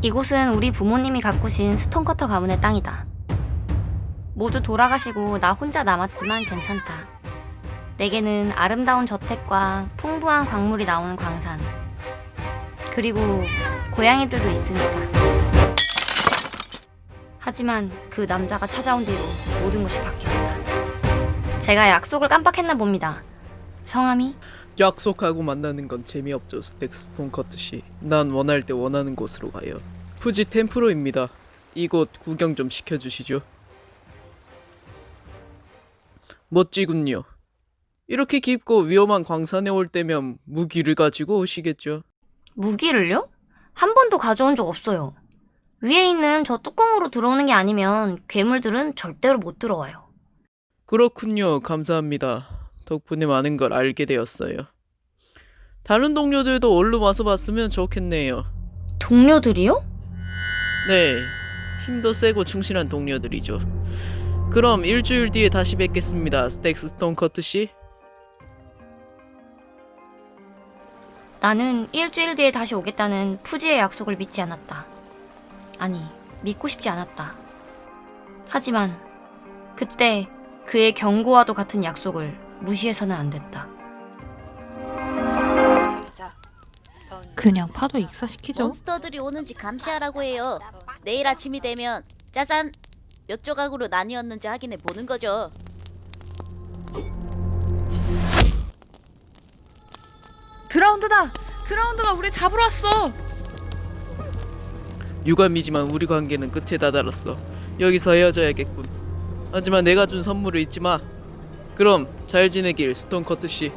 이곳은 우리 부모님이 가꾸신 스톤커터 가문의 땅이다. 모두 돌아가시고 나 혼자 남았지만 괜찮다. 내게는 아름다운 저택과 풍부한 광물이 나오는 광산. 그리고 고양이들도 있으니까. 하지만 그 남자가 찾아온 뒤로 모든 것이 바뀌었다. 제가 약속을 깜빡했나 봅니다. 성함이? 약속하고 만나는 건 재미없죠 스택스 스톤커트 씨. 난 원할 때 원하는 곳으로 가요. 푸지 템프로입니다. 이곳 구경 좀 시켜주시죠. 멋지군요. 이렇게 깊고 위험한 광산에 올 때면 무기를 가지고 오시겠죠. 무기를요? 한 번도 가져온 적 없어요. 위에 있는 저 뚜껑으로 들어오는 게 아니면 괴물들은 절대로 못 들어와요. 그렇군요. 감사합니다 덕분에 많은 걸 알게 되었어요 다른 동료들도 얼른 와서 봤으면 좋겠네요 동료들이요? 네, 힘도 세고 충실한 동료들이죠. 그럼 일주일 뒤에 다시 뵙겠습니다, 스택스 스톤커트 씨. 나는 일주일 뒤에 다시 오겠다는 푸지의 약속을 믿지 않았다. 아니, 믿고 싶지 않았다. 하지만 그때 그의 경고와도 같은 약속을 무시해서는 안 됐다. 그냥 파도 익사시키죠. 몬스터들이 오는지 감시하라고 해요. 내일 아침이 되면 짜잔 몇 조각으로 나뉘었는지 확인해 보는 거죠. 드라운드다! 드라운드가 우리 잡으러 왔어! 유감이지만 우리 관계는 끝에 다다랐어. 여기서 헤어져야겠군. 하지만 내가 준 선물을 잊지 마. 그럼 잘 지내길, 스톤커트 씨.